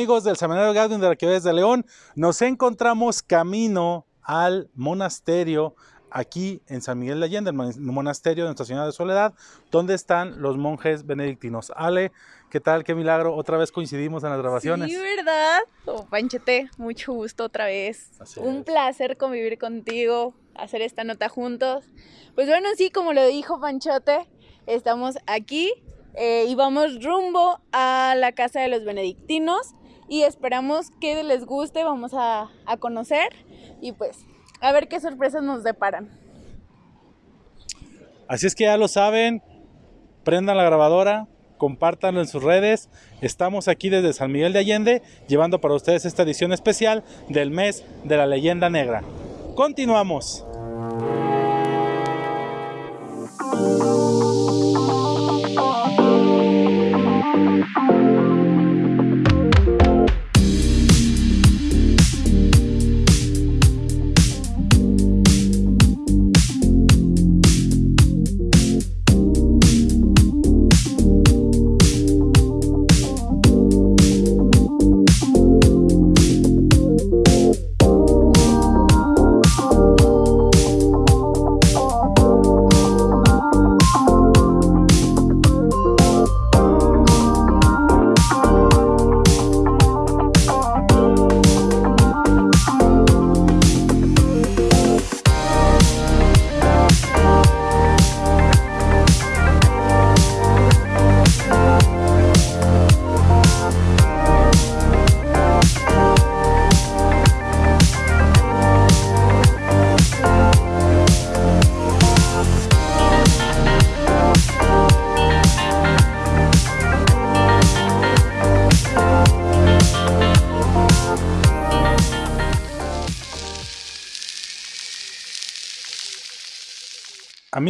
¿qué tal amigos del Seminario Gaudium de la Arquidiócesis de León? Nos encontramos camino al monasterio aquí en San Miguel de Allende, el monasterio de Nuestra Señora de Soledad, donde están los monjes benedictinos. Ale, ¿qué tal? Qué milagro, otra vez coincidimos en las grabaciones. Sí, ¿verdad? Oh, Panchete, mucho gusto otra vez. Un placer convivir contigo, hacer esta nota juntos. Pues bueno, sí, como lo dijo Panchote, estamos aquí eh, y vamos rumbo a la casa de los benedictinos y esperamos que les guste, vamos a, a conocer y pues a ver qué sorpresas nos deparan. Así es que ya lo saben, prendan la grabadora, compártanlo en sus redes. Estamos aquí desde San Miguel de Allende llevando para ustedes esta edición especial del mes de la leyenda negra. Continuamos.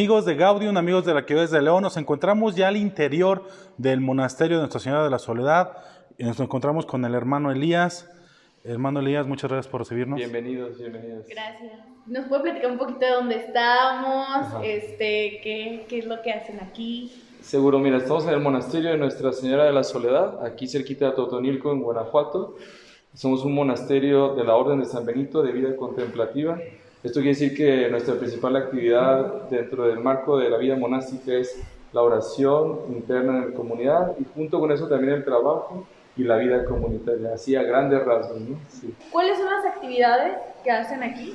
Amigos de Gaudium, amigos de la Arquidiócesis de León, nos encontramos ya al interior del monasterio de Nuestra Señora de la Soledad y nos encontramos con el hermano Elías. Hermano Elías, muchas gracias por recibirnos. Bienvenidos, bienvenidos. Gracias. ¿Nos puede platicar un poquito de dónde estamos? Este, qué, qué es lo que hacen aquí? Seguro, mira, estamos en el monasterio de Nuestra Señora de la Soledad, aquí cerquita de Totonilco, en Guanajuato. Somos un monasterio de la Orden de San Benito de vida contemplativa. Esto quiere decir que nuestra principal actividad dentro del marco de la vida monástica es la oración interna en la comunidad y junto con eso también el trabajo y la vida comunitaria, así a grandes rasgos. ¿no? ¿Cuáles son las actividades que hacen aquí?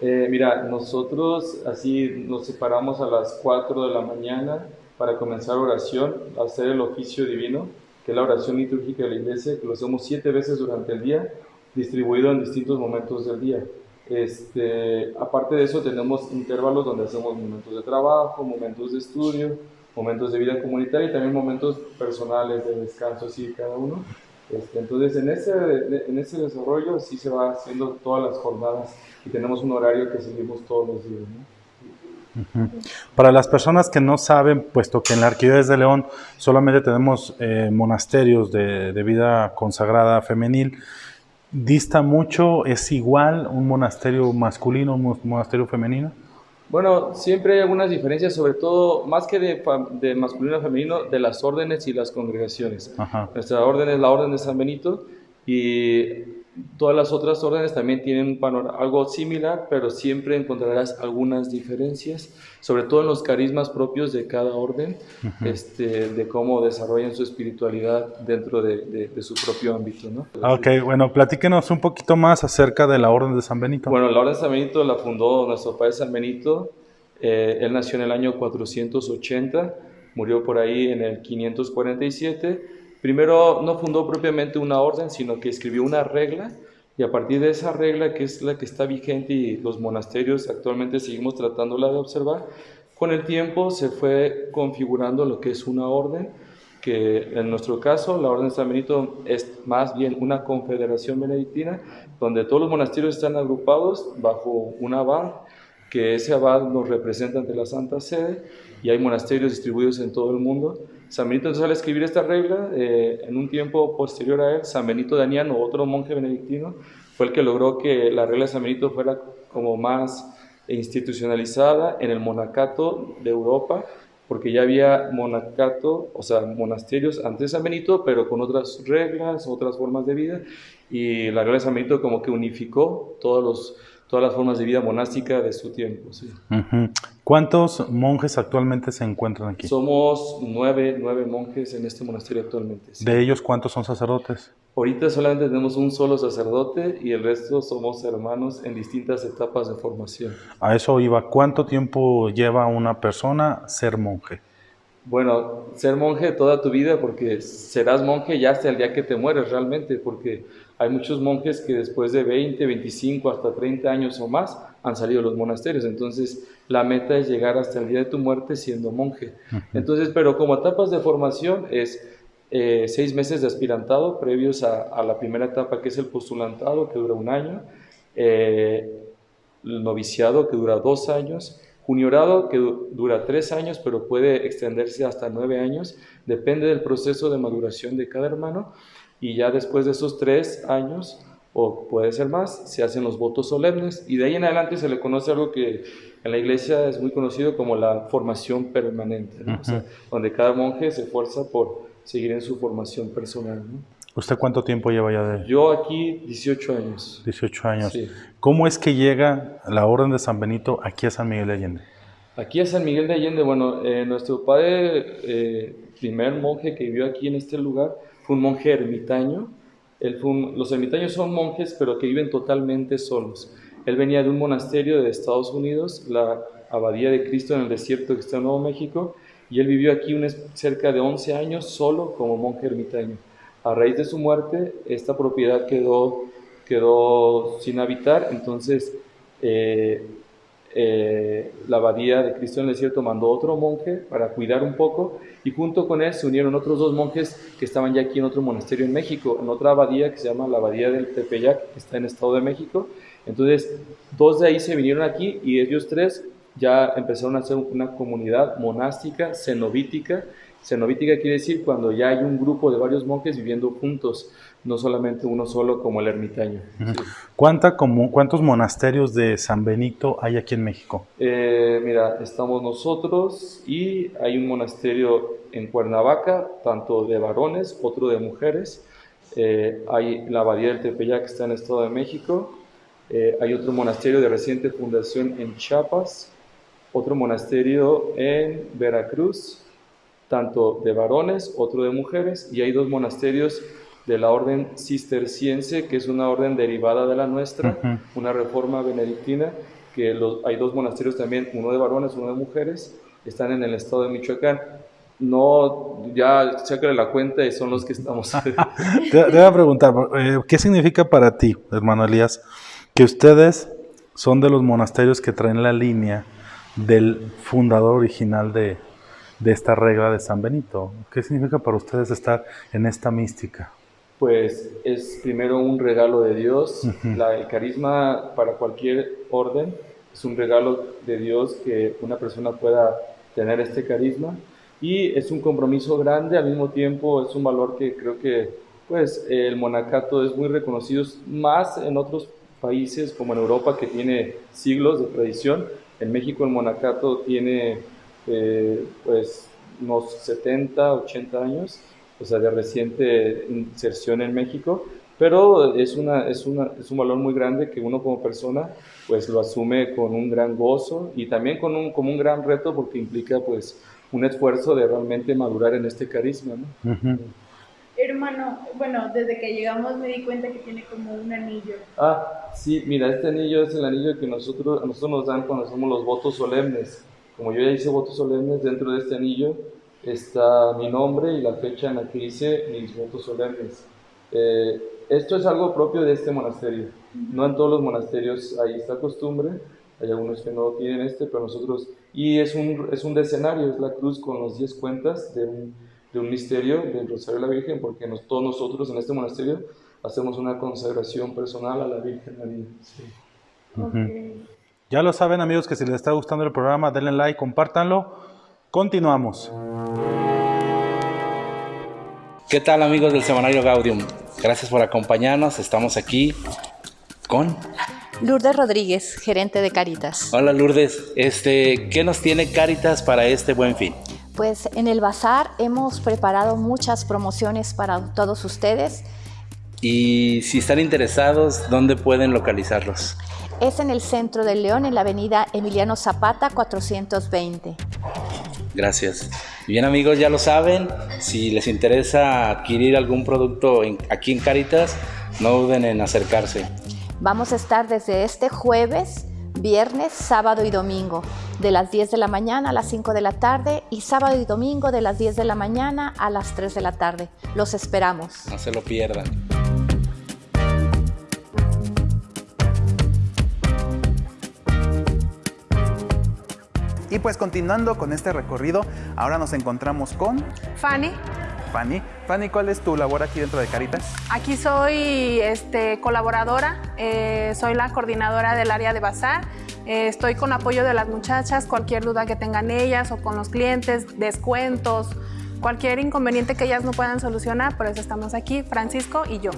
Eh, mira, nosotros así nos separamos a las 4 de la mañana para comenzar oración, hacer el oficio divino, que es la oración litúrgica de la iglesia, que lo hacemos siete veces durante el día, distribuido en distintos momentos del día. Este, aparte de eso, tenemos intervalos donde hacemos momentos de trabajo, momentos de estudio, momentos de vida comunitaria y también momentos personales de descanso, así cada uno. Este, entonces, en ese, en ese desarrollo sí se va haciendo todas las jornadas y tenemos un horario que seguimos todos los días. Para las personas que no saben, puesto que en la Arquidiócesis de León solamente tenemos eh, monasterios de, de vida consagrada femenil, dista mucho, es igual un monasterio masculino, un monasterio femenino? Bueno, siempre hay algunas diferencias, sobre todo, más que de, de masculino a femenino, de las órdenes y las congregaciones. Nuestra orden es la Orden de San Benito y Todas las otras órdenes también tienen algo similar, pero siempre encontrarás algunas diferencias, sobre todo en los carismas propios de cada orden, este, de cómo desarrollan su espiritualidad dentro de, su propio ámbito. ¿no? Ok, bueno, platíquenos un poquito más acerca de la Orden de San Benito. Bueno, la Orden de San Benito la fundó nuestro padre San Benito. Eh, él nació en el año 480, murió por ahí en el 547 Primero no fundó propiamente una orden, sino que escribió una regla y a partir de esa regla, que es la que está vigente y los monasterios actualmente seguimos tratándola de observar, con el tiempo se fue configurando lo que es una orden, que en nuestro caso la Orden de San Benito es más bien una confederación benedictina, donde todos los monasterios están agrupados bajo un abad, que ese abad nos representa ante la Santa Sede, y hay monasterios distribuidos en todo el mundo. San Benito entonces al escribir esta regla, eh, en un tiempo posterior a él, San Benito Daniano, otro monje benedictino, fue el que logró que la regla de San Benito fuera como más institucionalizada en el monacato de Europa porque ya había monacato, o sea, monasterios antes de San Benito, pero con otras reglas, otras formas de vida, y la regla de San Benito como que unificó todos los todas las formas de vida monástica de su tiempo. Sí. ¿Cuántos monjes actualmente se encuentran aquí? Somos nueve, nueve monjes en este monasterio actualmente. ¿De ellos cuántos son sacerdotes? Ahorita solamente tenemos un solo sacerdote y el resto somos hermanos en distintas etapas de formación. A eso iba. ¿Cuánto tiempo lleva una persona ser monje? Bueno, ser monje toda tu vida porque serás monje ya hasta el día que te mueres realmente, porque hay muchos monjes que después de 20, 25, hasta 30 años o más han salido de los monasterios. Entonces, la meta es llegar hasta el día de tu muerte siendo monje. Entonces, pero como etapas de formación es eh, seis meses de aspirantado previos a, la primera etapa que es el postulantado, que dura un año, eh, el noviciado, que dura dos años, juniorado, que dura tres años, pero puede extenderse hasta nueve años, depende del proceso de maduración de cada hermano y ya después de esos tres años, o puede ser más, se hacen los votos solemnes y de ahí en adelante se le conoce algo que en la iglesia es muy conocido como la formación permanente, donde cada monje se esfuerza por seguir en su formación personal. ¿Usted cuánto tiempo lleva ya de...? Yo aquí 18 años. 18 años. ¿Cómo es que llega la Orden de San Benito aquí a San Miguel de Allende? Aquí a San Miguel de Allende, bueno, eh, nuestro padre, eh, primer monje que vivió aquí en este lugar, un monje ermitaño. los ermitaños son monjes, pero que viven totalmente solos. Él venía de un monasterio de Estados Unidos, la Abadía de Cristo en el desierto que está en Nuevo México, y él vivió aquí cerca de 11 años solo como monje ermitaño. A raíz de su muerte, esta propiedad quedó, quedó sin habitar, entonces eh, eh, la abadía de Cristo en el desierto mandó otro monje para cuidar un poco y junto con él se unieron otros dos monjes que estaban ya aquí en otro monasterio en México, en otra abadía que se llama la abadía del Tepeyac, que está en el Estado de México. Entonces, dos de ahí se vinieron aquí y ellos tres ya empezaron a hacer una comunidad monástica, cenobítica. Cenobítica quiere decir cuando ya hay un grupo de varios monjes viviendo juntos no solamente uno solo como el ermitaño. ¿Cuánta, como, ¿Cuántos monasterios de San Benito hay aquí en México? Eh, mira, estamos nosotros y hay un monasterio en Cuernavaca, tanto de varones, otro de mujeres. Eh, hay la abadía del Tepeyac que está en el Estado de México. Eh, hay otro monasterio de reciente fundación en Chiapas, otro monasterio en Veracruz, tanto de varones, otro de mujeres, y hay dos monasterios de la orden cisterciense, que es una orden derivada de la nuestra, una reforma benedictina, que hay dos monasterios también, uno de varones, uno de mujeres, están en el estado de Michoacán. No, ya sácale la cuenta y son los que estamos. te, voy a preguntar, eh, ¿qué significa para ti, hermano Elías, que ustedes son de los monasterios que traen la línea del fundador original de, de esta regla de San Benito? ¿Qué significa para ustedes estar en esta mística? pues es primero un regalo de Dios. la, el carisma para cualquier orden es un regalo de Dios que una persona pueda tener este carisma y es un compromiso grande, al mismo tiempo es un valor que creo que pues el monacato es muy reconocido más en otros países como en Europa que tiene siglos de tradición. En México el monacato tiene eh, pues unos 70, 80 años o sea, de reciente inserción en México, pero es, una, es, una, es un valor muy grande que uno como persona pues lo asume con un gran gozo y también con un, como un gran reto porque implica pues un esfuerzo de realmente madurar en este carisma. ¿no? Hermano, bueno, desde que llegamos me di cuenta que tiene como un anillo. Ah, sí, mira, este anillo es el anillo que nosotros, a nosotros nos dan cuando hacemos los votos solemnes. Como yo ya hice votos solemnes, dentro de este anillo está mi nombre y la fecha en la que hice mis votos solemnes. Eh, esto es algo propio de este monasterio. No en todos los monasterios hay esta costumbre, hay algunos que no tienen este, pero nosotros... Y es un, es un decenario, es la cruz con los 10 cuentas de un, de un misterio del Rosario de la Virgen, porque todos nosotros en este monasterio hacemos una consagración personal a la Virgen María. Ya lo saben amigos que si les está gustando el programa, denle like, compártanlo. Continuamos. ¿Qué tal amigos del Semanario Gaudium? Gracias por acompañarnos. Estamos aquí con Lourdes Rodríguez, gerente de Caritas. Hola Lourdes, este, ¿qué nos tiene Caritas para este buen fin? Pues en el bazar hemos preparado muchas promociones para todos ustedes. Y si están interesados, ¿dónde pueden localizarlos? Es en el centro del León, en la avenida Emiliano Zapata 420. Gracias. Bien amigos, ya lo saben, si les interesa adquirir algún producto aquí en Caritas, no duden en acercarse. Vamos a estar desde este jueves, viernes, sábado y domingo, de las 10 de la mañana a las 5 de la tarde y sábado y domingo de las 10 de la mañana a las 3 de la tarde. Los esperamos. No se lo pierdan. Y pues continuando con este recorrido, ahora nos encontramos con... Fanny. Fanny. Fanny, ¿cuál es tu labor aquí dentro de Caritas? Aquí soy este, colaboradora, eh, soy la coordinadora del área de bazar. Eh, estoy con apoyo de las muchachas, cualquier duda que tengan ellas o con los clientes, descuentos, cualquier inconveniente que ellas no puedan solucionar, por eso estamos aquí, Francisco y yo.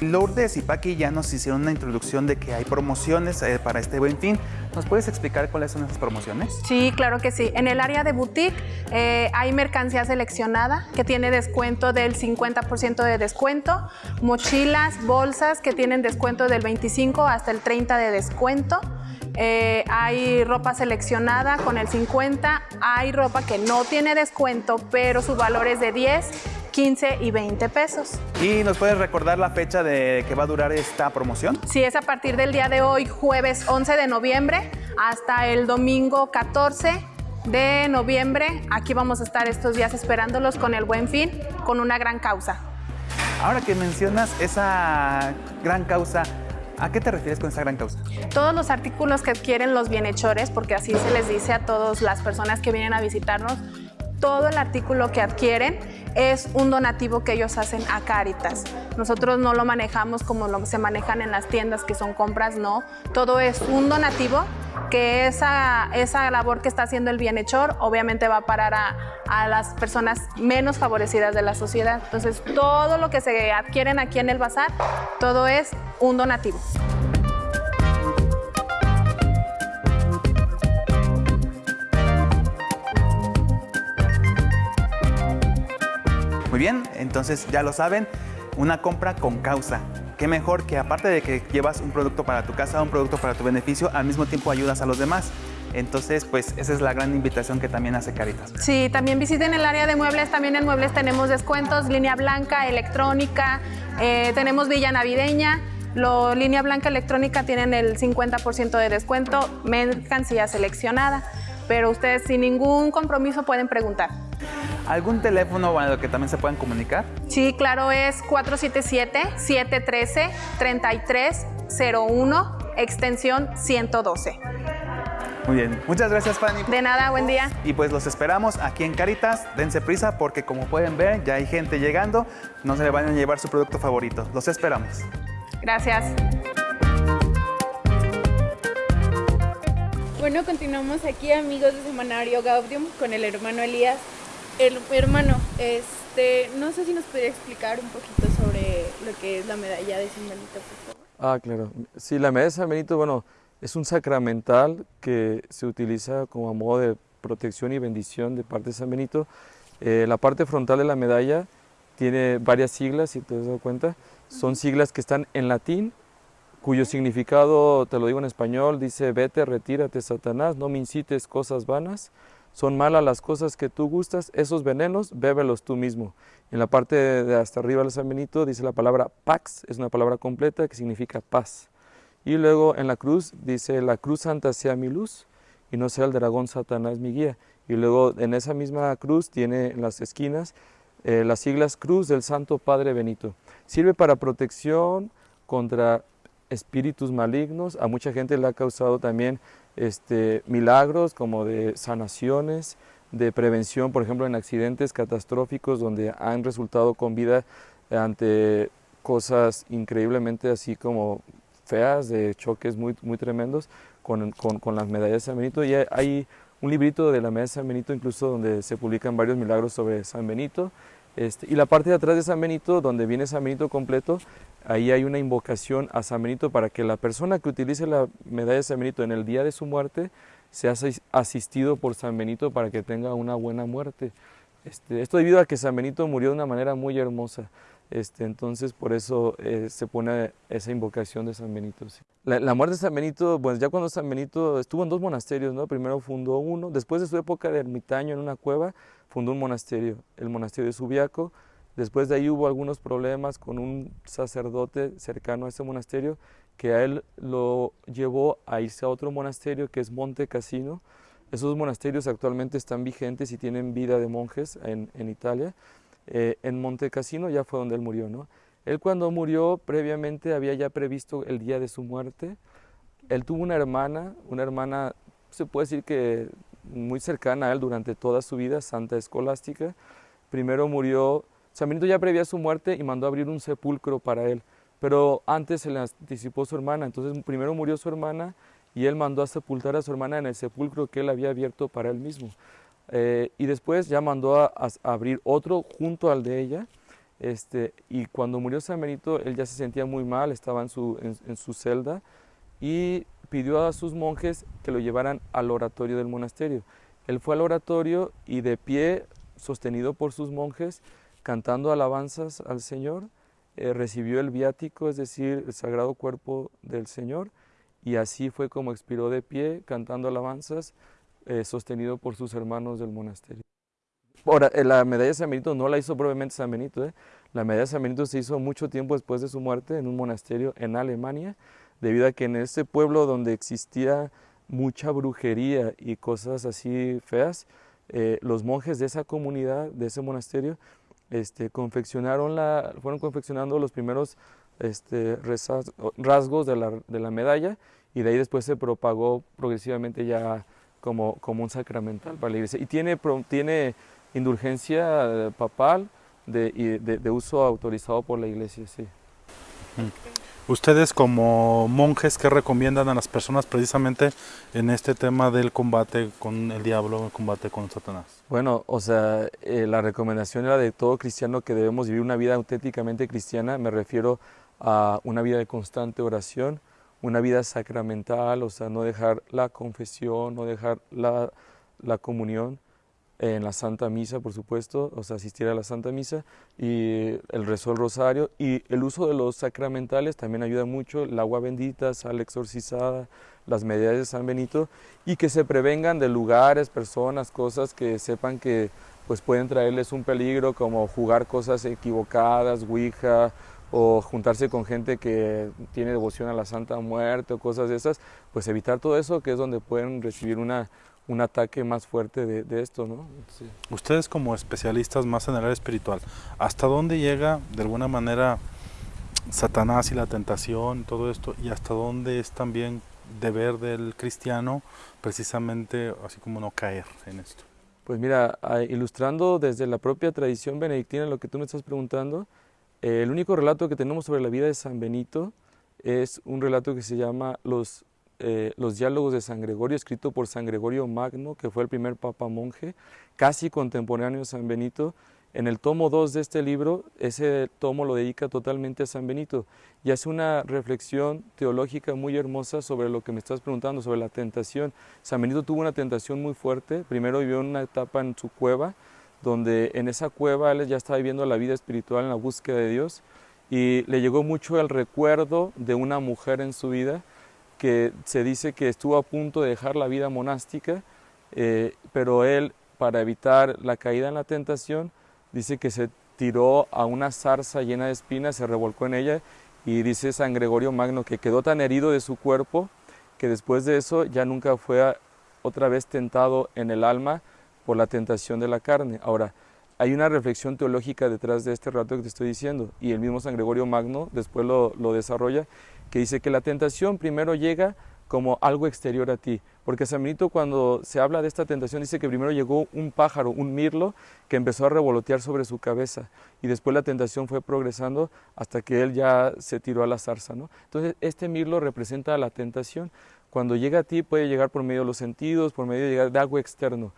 Lourdes y Paqui ya nos hicieron una introducción de que hay promociones eh, para este buen fin. ¿Nos puedes explicar cuáles son esas promociones? Sí, claro que sí. En el área de boutique eh, hay mercancía seleccionada que tiene descuento del 50% de descuento, mochilas, bolsas que tienen descuento del 25 hasta el 30 de descuento. Eh, hay ropa seleccionada con el 50, hay ropa que no tiene descuento, pero su valor es de 10 15 y 20 pesos. ¿Y nos puedes recordar la fecha de que va a durar esta promoción? Sí, es a partir del día de hoy, jueves 11 de noviembre, hasta el domingo 14 de noviembre. Aquí vamos a estar estos días esperándolos con el buen fin, con una gran causa. Ahora que mencionas esa gran causa, ¿A qué te refieres con esa gran causa? Todos los artículos que adquieren los bienhechores, porque así se les dice a todas las personas que vienen a visitarnos, todo el artículo que adquieren es un donativo que ellos hacen a Caritas. Nosotros no lo manejamos como lo se manejan en las tiendas que son compras, no. Todo es un donativo que esa, esa labor que está haciendo el bienhechor obviamente va a parar a, a las personas menos favorecidas de la sociedad. Entonces todo lo que se adquieren aquí en el bazar, todo es un donativo. Muy bien, entonces ya lo saben, una compra con causa. Qué mejor que aparte de que llevas un producto para tu casa, un producto para tu beneficio, al mismo tiempo ayudas a los demás. Entonces, pues esa es la gran invitación que también hace Caritas. Sí, también visiten el área de muebles. También en muebles tenemos descuentos, línea blanca, electrónica, eh, tenemos villa navideña. Lo, línea blanca electrónica tienen el 50% de descuento, mercancía seleccionada, pero ustedes sin ningún compromiso pueden preguntar. ¿Algún teléfono a lo que también se puedan comunicar? Sí, claro, es 477-713-3301, extensión 112. Muy bien, muchas gracias Fanny. De nada, buen día. Y pues los esperamos aquí en Caritas, dense prisa porque como pueden ver ya hay gente llegando, no se le vayan a llevar su producto favorito, los esperamos. Gracias. Bueno, continuamos aquí amigos de Semanario Gaudium con el hermano Elías el, hermano, este, no sé si nos podría explicar un poquito sobre lo que es la medalla de San Benito, por favor. Ah, claro. Sí, la medalla de San Benito, bueno, es un sacramental que se utiliza como a modo de protección y bendición de parte de San Benito. Eh, la parte frontal de la medalla tiene varias siglas, si te has dado cuenta. Son siglas que están en latín, cuyo significado, te lo digo en español, dice, vete, retírate, Satanás, no me incites cosas vanas son malas las cosas que tú gustas, esos venenos, bébelos tú mismo. En la parte de hasta arriba del San Benito dice la palabra pax, es una palabra completa que significa paz. Y luego en la cruz dice, la cruz santa sea mi luz y no sea el dragón Satanás mi guía. Y luego en esa misma cruz tiene en las esquinas eh, las siglas Cruz del Santo Padre Benito. Sirve para protección contra espíritus malignos. A mucha gente le ha causado también este, milagros como de sanaciones, de prevención, por ejemplo, en accidentes catastróficos donde han resultado con vida ante cosas increíblemente así como feas, de choques muy, muy tremendos con, con, las medallas de San Benito. Y hay un librito de la medalla de San Benito incluso donde se publican varios milagros sobre San Benito. Este, y la parte de atrás de San Benito, donde viene San Benito completo, ahí hay una invocación a San Benito para que la persona que utilice la medalla de San Benito en el día de su muerte sea asistido por San Benito para que tenga una buena muerte. Este, esto debido a que San Benito murió de una manera muy hermosa. Este, entonces por eso eh, se pone esa invocación de San Benito. La, muerte de San Benito, pues ya cuando San Benito estuvo en dos monasterios, ¿no? primero fundó uno, después de su época de ermitaño en una cueva, fundó un monasterio, el monasterio de Subiaco. Después de ahí hubo algunos problemas con un sacerdote cercano a ese monasterio que a él lo llevó a irse a otro monasterio que es Monte Cassino. Esos monasterios actualmente están vigentes y tienen vida de monjes en, en Italia. Eh, en Monte Cassino ya fue donde él murió, ¿no? Él cuando murió previamente había ya previsto el día de su muerte. Él tuvo una hermana, una hermana, se puede decir que muy cercana a él durante toda su vida, Santa Escolástica. Primero murió, San ya previa su muerte y mandó abrir un sepulcro para él, pero antes se le anticipó su hermana, entonces primero murió su hermana y él mandó a sepultar a su hermana en el sepulcro que él había abierto para él mismo. Eh, y después ya mandó a, abrir otro junto al de ella. Este, y cuando murió San Benito, él ya se sentía muy mal, estaba en su, en, su celda y pidió a sus monjes que lo llevaran al oratorio del monasterio. Él fue al oratorio y de pie, sostenido por sus monjes, cantando alabanzas al Señor, eh, recibió el viático, es decir, el sagrado cuerpo del Señor, y así fue como expiró de pie, cantando alabanzas, eh, sostenido por sus hermanos del monasterio. Ahora, eh, la medalla de San Benito no la hizo probablemente San Benito, ¿eh? la medalla de San Benito se hizo mucho tiempo después de su muerte en un monasterio en Alemania, debido a que en ese pueblo donde existía mucha brujería y cosas así feas, los monjes de esa comunidad, de ese monasterio, este, confeccionaron la, fueron confeccionando los primeros este, rasgos de la, de la medalla y de ahí después se propagó progresivamente ya como, como un sacramental para la iglesia. Y tiene, tiene indulgencia papal de, de, uso autorizado por la iglesia, sí. Ustedes como monjes, ¿qué recomiendan a las personas precisamente en este tema del combate con el diablo, el combate con Satanás? Bueno, o sea, eh, la recomendación era de todo cristiano que debemos vivir una vida auténticamente cristiana, me refiero a una vida de constante oración, una vida sacramental, o sea, no dejar la confesión, no dejar la, la comunión en la Santa Misa, por supuesto, o sea, asistir a la Santa Misa y el rezo del rosario. Y el uso de los sacramentales también ayuda mucho, el agua bendita, sal exorcizada, las medidas de San Benito y que se prevengan de lugares, personas, cosas que sepan que pues pueden traerles un peligro como jugar cosas equivocadas, ouija, o juntarse con gente que tiene devoción a la Santa Muerte o cosas de esas, pues evitar todo eso, que es donde pueden recibir una, un ataque más fuerte de, de esto, ¿no? Ustedes como especialistas más en el área espiritual, ¿hasta dónde llega de alguna manera Satanás y la tentación, todo esto, y hasta dónde es también deber del cristiano precisamente así como no caer en esto? Pues mira, ilustrando desde la propia tradición benedictina lo que tú me estás preguntando, eh, el único relato que tenemos sobre la vida de San Benito es un relato que se llama Los, eh, los diálogos de San Gregorio, escrito por San Gregorio Magno, que fue el primer papa monje, casi contemporáneo de San Benito. En el tomo 2 de este libro, ese tomo lo dedica totalmente a San Benito y hace una reflexión teológica muy hermosa sobre lo que me estás preguntando, sobre la tentación. San Benito tuvo una tentación muy fuerte, primero vivió una etapa en su cueva, donde en esa cueva él ya estaba viviendo la vida espiritual en la búsqueda de Dios y le llegó mucho el recuerdo de una mujer en su vida que se dice que estuvo a punto de dejar la vida monástica, eh, pero él, para evitar la caída en la tentación, dice que se tiró a una zarza llena de espinas, se revolcó en ella y dice San Gregorio Magno que quedó tan herido de su cuerpo que después de eso ya nunca fue otra vez tentado en el alma por la tentación de la carne. Ahora, hay una reflexión teológica detrás de este relato que te estoy diciendo, y el mismo San Gregorio Magno después lo, desarrolla, que dice que la tentación primero llega como algo exterior a ti. Porque San Benito cuando se habla de esta tentación dice que primero llegó un pájaro, un mirlo, que empezó a revolotear sobre su cabeza y después la tentación fue progresando hasta que él ya se tiró a la zarza. ¿no? Entonces este mirlo representa la tentación. Cuando llega a ti puede llegar por medio de los sentidos, por medio de, llegar de algo externo.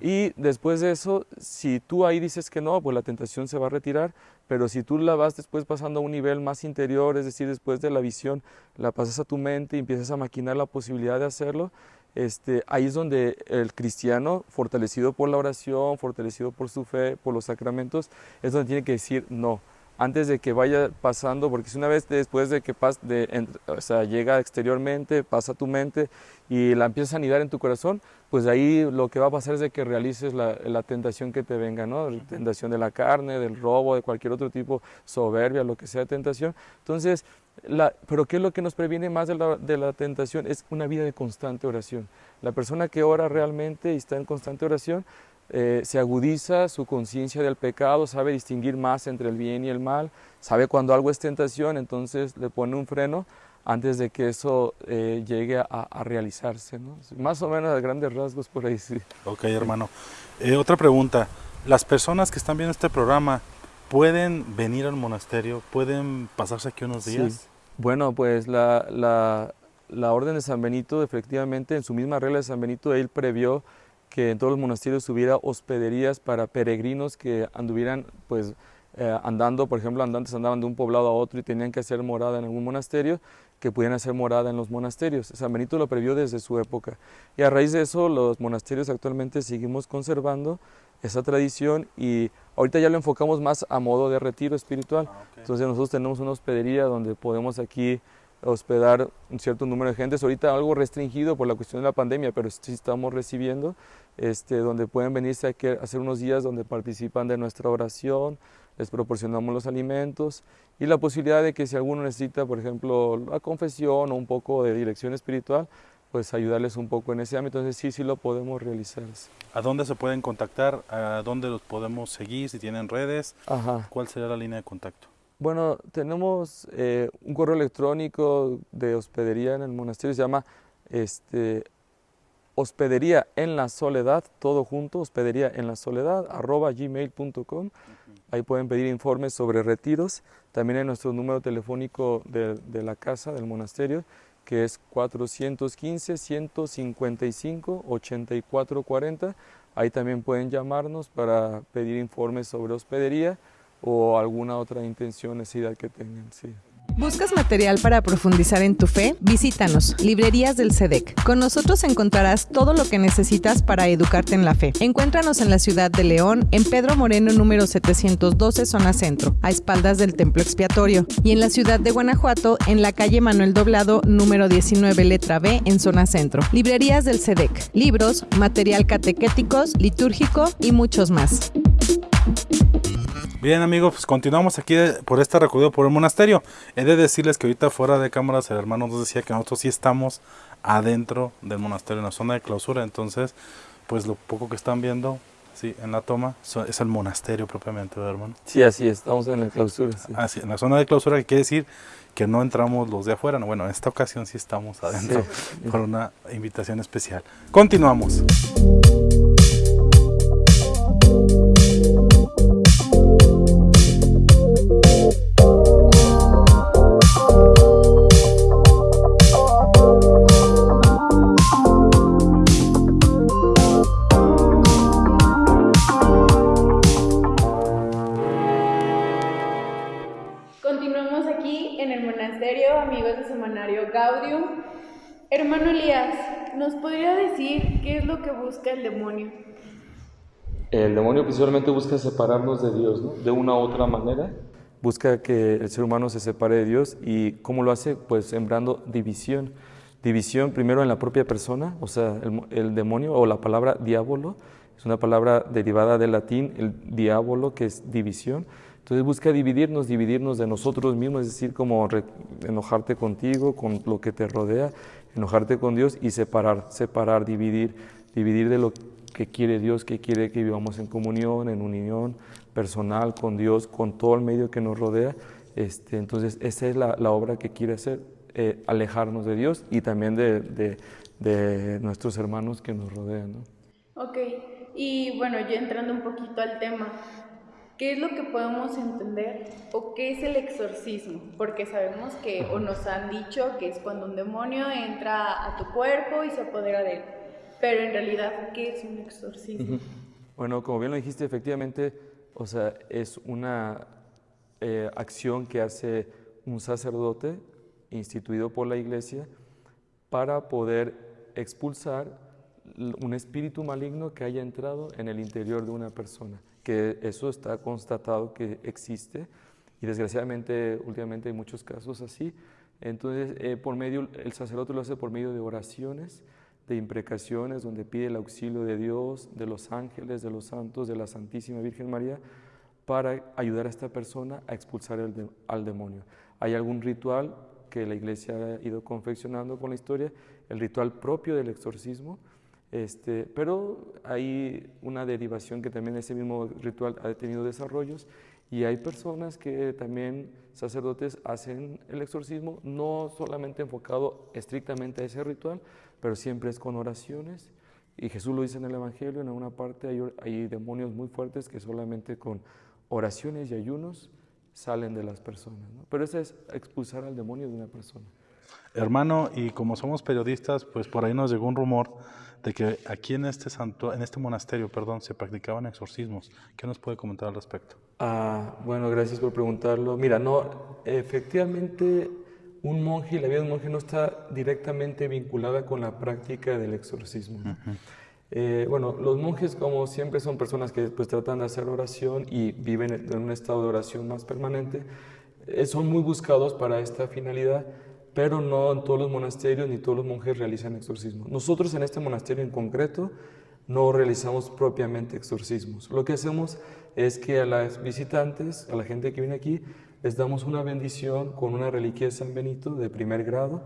Y después de eso, si tú ahí dices que no, pues la tentación se va a retirar, pero si tú la vas después pasando a un nivel más interior, es decir, después de la visión, la pasas a tu mente y empiezas a maquinar la posibilidad de hacerlo, este, ahí es donde el cristiano, fortalecido por la oración, fortalecido por su fe, por los sacramentos, es donde tiene que decir no antes de que vaya pasando, porque si una vez después de que pas, de, o sea, llega exteriormente, pasa a tu mente y la empiezas a anidar en tu corazón, pues ahí lo que va a pasar es de que realices la, la tentación que te venga, ¿no? La tentación de la carne, del robo, de cualquier otro tipo, soberbia, lo que sea tentación. Entonces, la, pero ¿qué es lo que nos previene más de la, de la tentación? Es una vida de constante oración. La persona que ora realmente y está en constante oración, eh, se agudiza su conciencia del pecado, sabe distinguir más entre el bien y el mal, sabe cuando algo es tentación, entonces le pone un freno antes de que eso eh, llegue a, realizarse. ¿no? Más o menos a grandes rasgos por ahí sí. Ok, hermano. Eh, otra pregunta. ¿Las personas que están viendo este programa pueden venir al monasterio? ¿Pueden pasarse aquí unos días? Bueno, pues la, la, la Orden de San Benito, efectivamente, en su misma regla de San Benito, él previó que en todos los monasterios hubiera hospederías para peregrinos que anduvieran pues eh, andando, por ejemplo, andantes andaban de un poblado a otro y tenían que hacer morada en algún monasterio, que pudieran hacer morada en los monasterios. San Benito lo previó desde su época. Y a raíz de eso, los monasterios actualmente seguimos conservando esa tradición y ahorita ya lo enfocamos más a modo de retiro espiritual. Ah, Entonces nosotros tenemos una hospedería donde podemos aquí hospedar un cierto número de gentes, ahorita algo restringido por la cuestión de la pandemia, pero sí estamos recibiendo, este, donde pueden venirse a hacer unos días donde participan de nuestra oración, les proporcionamos los alimentos y la posibilidad de que si alguno necesita, por ejemplo, la confesión o un poco de dirección espiritual, pues ayudarles un poco en ese ámbito. Entonces sí, sí lo podemos realizar. ¿A dónde se pueden contactar? ¿A dónde los podemos seguir? Si tienen redes, ¿cuál sería la línea de contacto? Bueno, tenemos eh, un correo electrónico de hospedería en el monasterio, se llama este, hospedería en la soledad, todo junto, hospedería en la soledad, arroba gmail.com. Ahí pueden pedir informes sobre retiros. También hay nuestro número telefónico de, de la casa del monasterio, que es 415-155-8440. Ahí también pueden llamarnos para pedir informes sobre hospedería o alguna otra intención, necesidad que tengan. ¿Buscas material para profundizar en tu fe? Visítanos, Librerías del SEDEC. Con nosotros encontrarás todo lo que necesitas para educarte en la fe. Encuéntranos en la ciudad de León, en Pedro Moreno número 712, zona centro, a espaldas del templo expiatorio, y en la ciudad de Guanajuato, en la calle Manuel Doblado número 19, letra B, en zona centro. Librerías del SEDEC. Libros, material catequéticos, litúrgico y muchos más. Bien amigos, pues continuamos aquí por este recorrido por el monasterio. He de decirles que ahorita fuera de cámaras el hermano nos decía que nosotros sí estamos adentro del monasterio, en la zona de clausura. Entonces, pues lo poco que están viendo, sí, en la toma, es el monasterio propiamente, ¿verdad, hermano? Sí, así estamos en la clausura. Sí. Ah, en la zona de clausura, que quiere decir que no entramos los de afuera. bueno, en esta ocasión sí estamos adentro por una invitación especial. Continuamos. Lo que busca el demonio? El demonio principalmente busca separarnos de Dios, ¿no? De una u otra manera. Busca que el ser humano se separe de Dios y ¿cómo lo hace? Pues sembrando división. División primero en la propia persona, o sea, el, demonio o la palabra diablo es una palabra derivada del latín, el diablo, que es división. Entonces busca dividirnos, dividirnos de nosotros mismos, es decir, como enojarte contigo, con lo que te rodea, enojarte con Dios y separar, separar, dividir, dividir de lo que quiere Dios, que quiere que vivamos en comunión, en unión personal con Dios, con todo el medio que nos rodea. Este, entonces, esa es la, obra que quiere hacer, eh, alejarnos de Dios y también de, nuestros hermanos que nos rodean. ¿no? Ok, y bueno, ya entrando un poquito al tema, ¿Qué es lo que podemos entender o qué es el exorcismo? Porque sabemos que, o nos han dicho que es cuando un demonio entra a tu cuerpo y se apodera de él. Pero en realidad, ¿qué es un exorcismo? Bueno, como bien lo dijiste, efectivamente, o sea, es una eh, acción que hace un sacerdote instituido por la iglesia para poder expulsar un espíritu maligno que haya entrado en el interior de una persona, que eso está constatado que existe y desgraciadamente últimamente hay muchos casos así. Entonces, eh, por medio, el sacerdote lo hace por medio de oraciones, de imprecaciones, donde pide el auxilio de Dios, de los ángeles, de los santos, de la Santísima Virgen María, para ayudar a esta persona a expulsar al demonio. ¿Hay algún ritual que la iglesia ha ido confeccionando con la historia? El ritual propio del exorcismo, este, pero hay una derivación que también ese mismo ritual ha tenido desarrollos y hay personas que también, sacerdotes, hacen el exorcismo, no solamente enfocado estrictamente a ese ritual, pero siempre es con oraciones. Y Jesús lo dice en el Evangelio, en una parte hay, hay demonios muy fuertes que solamente con oraciones y ayunos salen de las personas. Pero eso es expulsar al demonio de una persona. Hermano, y como somos periodistas, pues por ahí nos llegó un rumor de que aquí en este santo, en este monasterio, perdón, se practicaban exorcismos. ¿Qué nos puede comentar al respecto? Ah, bueno, gracias por preguntarlo. Mira, no, efectivamente, un monje la vida de un monje no está directamente vinculada con la práctica del exorcismo. Eh, bueno, los monjes, como siempre, son personas que pues, tratan de hacer oración y viven en un estado de oración más permanente. Eh, son muy buscados para esta finalidad pero no en todos los monasterios ni todos los monjes realizan exorcismos. Nosotros en este monasterio en concreto no realizamos propiamente exorcismos. Lo que hacemos es que a las visitantes, a la gente que viene aquí, les damos una bendición con una reliquia de San Benito de primer grado,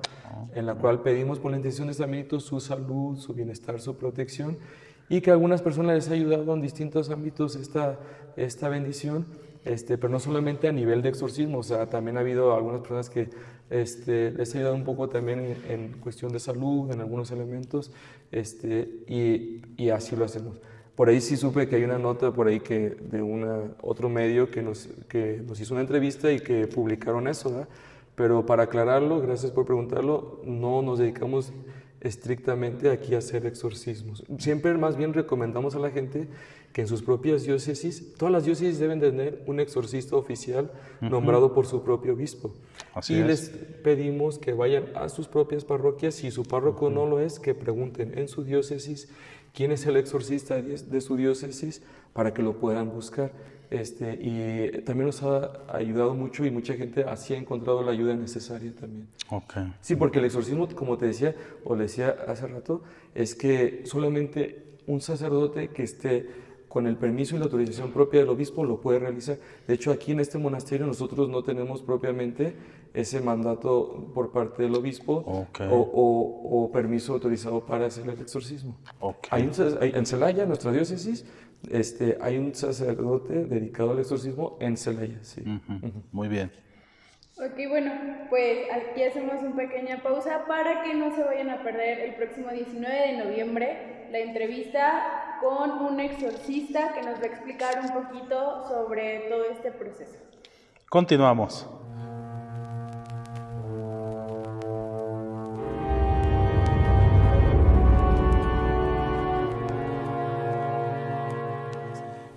en la cual pedimos por la intención de San Benito su salud, su bienestar, su protección, y que algunas personas les ha ayudado en distintos ámbitos esta, esta bendición, este, pero no solamente a nivel de exorcismo, o sea, también ha habido algunas personas que este, les ha ayudado un poco también en, cuestión de salud, en algunos elementos, este, y, y, así lo hacemos. Por ahí sí supe que hay una nota por ahí que de una, otro medio que nos, que nos hizo una entrevista y que publicaron eso, ¿verdad? pero para aclararlo, gracias por preguntarlo, no nos dedicamos estrictamente aquí a hacer exorcismos. Siempre más bien recomendamos a la gente que en sus propias diócesis, todas las diócesis deben tener un exorcista oficial nombrado por su propio obispo. y les pedimos que vayan a sus propias parroquias, si su párroco no lo es, que pregunten en su diócesis quién es el exorcista de su diócesis para que lo puedan buscar. Este, y también nos ha ayudado mucho y mucha gente así ha encontrado la ayuda necesaria también. Okay. Sí, porque el exorcismo, como te decía, o le decía hace rato, es que solamente un sacerdote que esté con el permiso y la autorización propia del obispo lo puede realizar. De hecho, aquí en este monasterio nosotros no tenemos propiamente ese mandato por parte del obispo o, permiso autorizado para hacer el exorcismo. Hay, en Celaya, nuestra diócesis, este, hay un sacerdote dedicado al exorcismo en Celaya. Sí. Muy bien. Ok, bueno, pues aquí hacemos una pequeña pausa para que no se vayan a perder el próximo 19 de noviembre la entrevista con un exorcista que nos va a explicar un poquito sobre todo este proceso. Continuamos.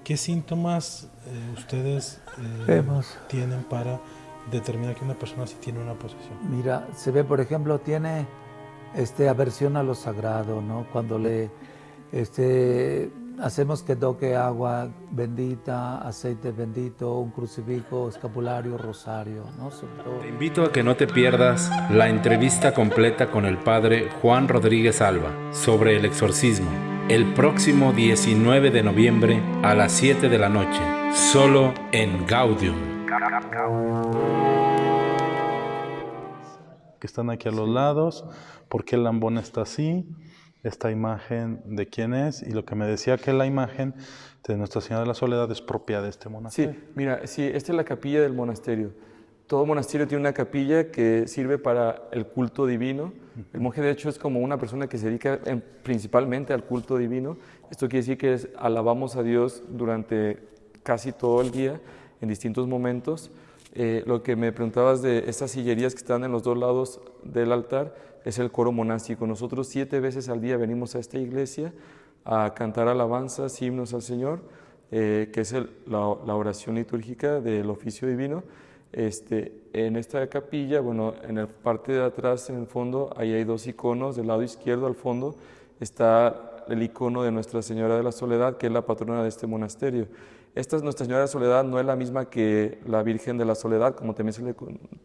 ¿Qué síntomas eh, ustedes eh, tienen para determinar que una persona sí tiene una posesión? Mira, se ve, por ejemplo, tiene este, aversión a lo sagrado, ¿no? Cuando le este, hacemos que toque agua bendita, aceite bendito, un crucifijo, escapulario, rosario, ¿no? Te invito a que no te pierdas la entrevista completa con el padre Juan Rodríguez Alba sobre el exorcismo el próximo 19 de noviembre a las 7 de la noche, solo en Gaudium. Que están aquí a los lados, por qué el lambón está así, esta imagen de quién es, y lo que me decía que la imagen de Nuestra Señora de la Soledad es propia de este monasterio. Sí, mira, sí, esta es la capilla del monasterio. Todo monasterio tiene una capilla que sirve para el culto divino. El monje, de hecho, es como una persona que se dedica principalmente al culto divino. Esto quiere decir que alabamos a Dios durante casi todo el día, en distintos momentos. Eh, lo que me preguntabas de estas sillerías que están en los dos lados del altar es el coro monástico. Nosotros siete veces al día venimos a esta iglesia a cantar alabanzas, himnos al Señor, eh, que es la oración litúrgica del oficio divino Este, en esta capilla, bueno, en la parte de atrás, en el fondo, ahí hay dos iconos. Del lado izquierdo, al fondo, está el icono de Nuestra Señora de la Soledad, que es la patrona de este monasterio. Esta Nuestra Señora de Soledad no es la misma que la Virgen de la Soledad, como también se le,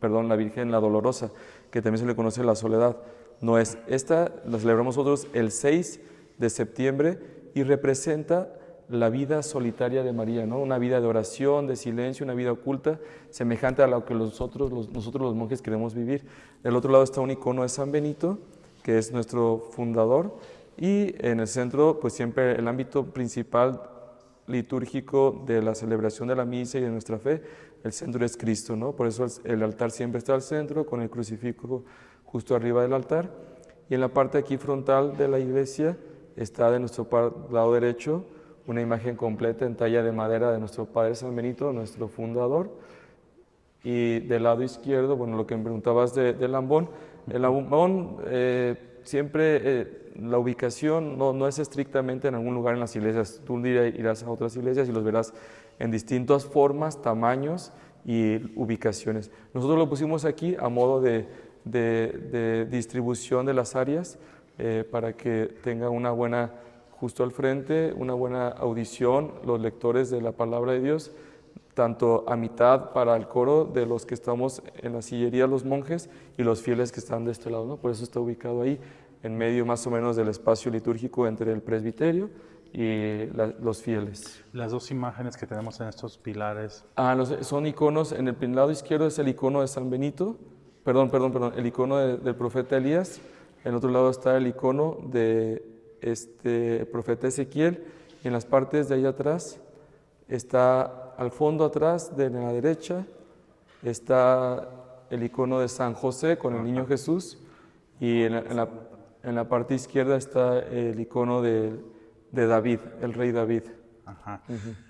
perdón, la Virgen la Dolorosa, que también se le conoce la Soledad. No es. Esta la celebramos nosotros el 6 de septiembre y representa la vida solitaria de María, ¿no? una vida de oración, de silencio, una vida oculta, semejante a lo que nosotros los, nosotros los monjes queremos vivir. Del otro lado está un icono de San Benito, que es nuestro fundador, y en el centro, pues siempre el ámbito principal litúrgico de la celebración de la misa y de nuestra fe, el centro es Cristo, ¿no? Por eso el altar siempre está al centro, con el crucifijo justo arriba del altar, y en la parte aquí frontal de la iglesia está de nuestro lado derecho una imagen completa en talla de madera de nuestro Padre San Benito, nuestro fundador. Y del lado izquierdo, bueno, lo que me preguntabas del de Lambón, el Lambón eh, siempre, eh, la ubicación no, no, es estrictamente en algún lugar en las iglesias, tú irás a otras iglesias y los verás en distintas formas, tamaños y ubicaciones. Nosotros lo pusimos aquí a modo de, de, distribución de las áreas eh, para que tenga una buena justo al frente, una buena audición, los lectores de la palabra de Dios, tanto a mitad para el coro de los que estamos en la sillería, los monjes, y los fieles que están de este lado, ¿no? Por eso está ubicado ahí, en medio más o menos del espacio litúrgico entre el presbiterio y los fieles. Las dos imágenes que tenemos en estos pilares. Ah, son iconos, en el lado izquierdo es el icono de San Benito, perdón, perdón, perdón, el icono del profeta Elías, en otro lado está el icono de este profeta Ezequiel, y en las partes de ahí atrás está al fondo atrás, de la derecha, está el icono de San José con el niño Jesús, y en la, en la, parte izquierda está el icono de, de David, el rey David.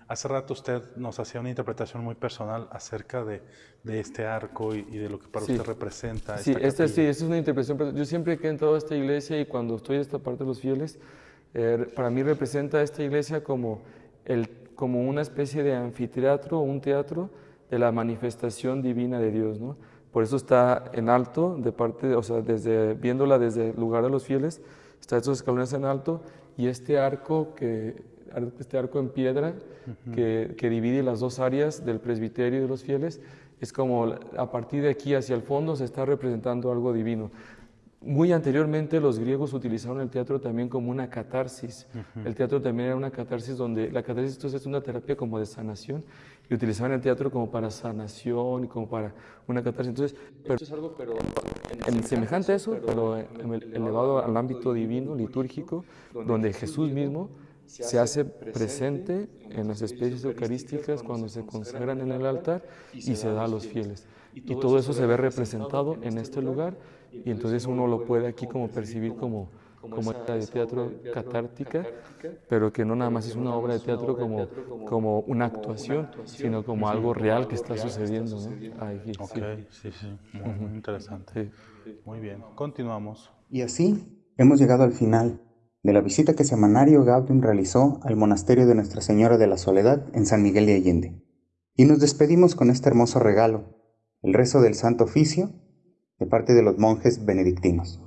Hace rato usted nos hacía una interpretación muy personal acerca de, de este arco y, de lo que para usted representa. Sí, esta, sí, esta es una interpretación. Yo siempre que he entrado a esta iglesia y cuando estoy en esta parte de los fieles, eh, para mí representa esta iglesia como, el, como una especie de anfiteatro o un teatro de la manifestación divina de Dios. ¿no? Por eso está en alto, de parte, o sea, desde, viéndola desde el lugar de los fieles, está estos escalones en alto y este arco que este arco en piedra que, que, divide las dos áreas del presbiterio y de los fieles, es como a partir de aquí hacia el fondo se está representando algo divino. Muy anteriormente los griegos utilizaron el teatro también como una catarsis. El teatro también era una catarsis donde la catarsis entonces es una terapia como de sanación y utilizaban el teatro como para sanación y como para una catarsis. Entonces, pero, es algo pero en, semejante a eso, pero elevado al ámbito divino, litúrgico, donde Jesús mismo se hace presente en las especies eucarísticas cuando se consagran en el altar y se da a los fieles. Y todo eso se ve representado en este lugar y entonces uno lo puede aquí como percibir como, como obra de teatro catártica, pero que no nada más es una obra de teatro como, como una actuación, sino como algo real que está sucediendo. ¿no? sí, sí, muy interesante. Muy bien, continuamos. Y así hemos llegado al final de la visita que Semanario Gaudium realizó al monasterio de Nuestra Señora de la Soledad en San Miguel de Allende. Y nos despedimos con este hermoso regalo, el rezo del Santo Oficio de parte de los monjes benedictinos.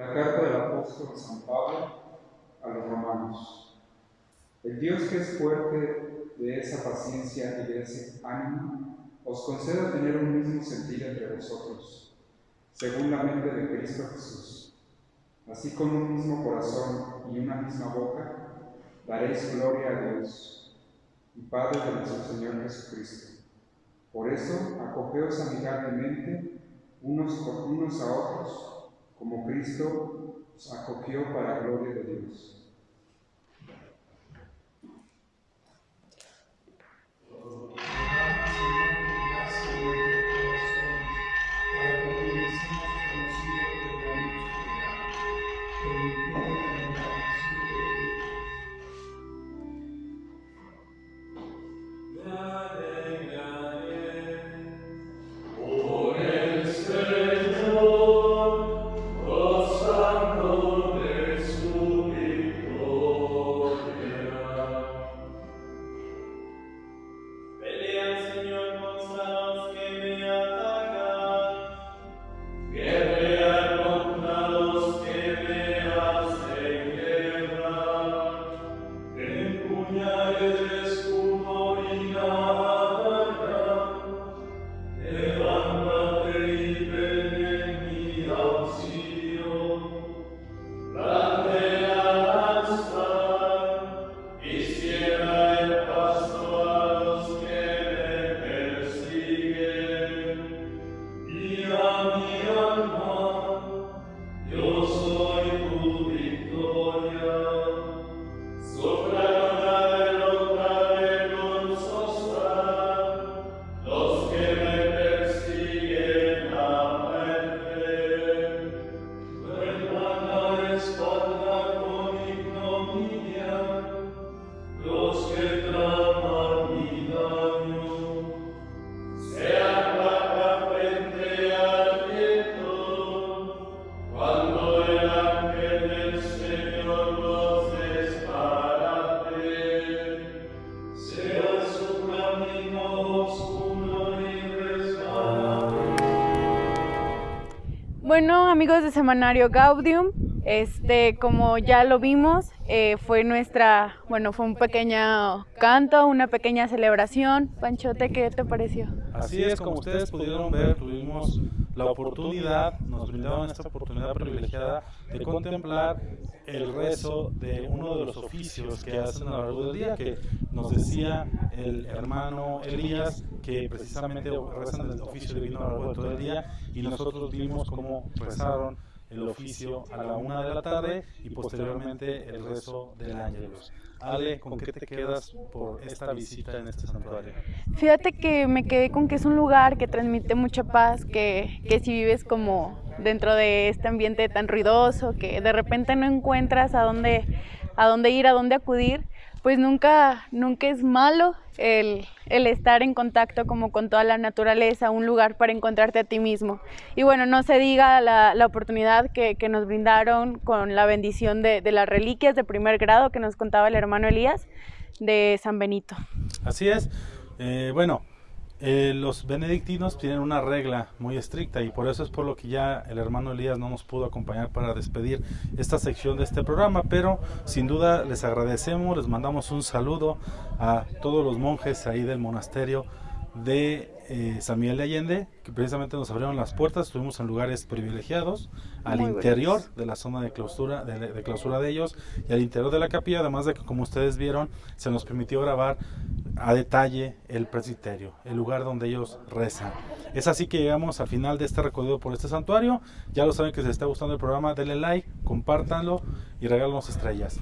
La carta del apóstol San Pablo a los romanos. El Dios que es fuerte de esa paciencia y de ese ánimo, os conceda tener un mismo sentir entre vosotros, según la mente de Cristo Jesús. Así con un mismo corazón y una misma boca, daréis gloria a Dios y Padre de nuestro Señor Jesucristo. Por eso, acogeos amigablemente unos, unos a otros como Cristo acogió para gloria de Dios. Amigos de Semanario Gaudium, este, como ya lo vimos, eh, fue nuestra, bueno, fue un pequeño canto, una pequeña celebración. Panchote, ¿qué te pareció? Así es, como ustedes pudieron ver, tuvimos la oportunidad, nos brindaron esta oportunidad privilegiada de contemplar el rezo de uno de los oficios que hacen a lo largo del día, que nos decía el hermano Elías que precisamente rezan el oficio divino a lo largo de todo el día y nosotros vimos cómo rezaron el oficio a la una de la tarde y posteriormente el rezo del ángelus. Ale, ¿con qué te quedas por esta visita en este santuario? Fíjate que me quedé con que es un lugar que transmite mucha paz, que, que si vives como dentro de este ambiente tan ruidoso, que de repente no encuentras a dónde, a dónde ir, a dónde acudir, pues nunca, nunca es malo el, estar en contacto como con toda la naturaleza, un lugar para encontrarte a ti mismo. Y bueno, no se diga la, oportunidad que, nos brindaron con la bendición de, de las reliquias de primer grado que nos contaba el hermano Elías de San Benito. Así es. Eh, bueno, eh, los benedictinos tienen una regla muy estricta y por eso es por lo que ya el hermano Elías no nos pudo acompañar para despedir esta sección de este programa, pero sin duda les agradecemos, les mandamos un saludo a todos los monjes ahí del monasterio de eh, San Miguel de Allende, que precisamente nos abrieron las puertas, estuvimos en lugares privilegiados, al interior de la zona de clausura de, de, clausura de ellos y al interior de la capilla, además de que como ustedes vieron, se nos permitió grabar a detalle el presbiterio, el lugar donde ellos rezan. Es así que llegamos al final de este recorrido por este santuario. Ya lo saben que si les está gustando el programa, denle like, compártanlo y regálanos estrellas.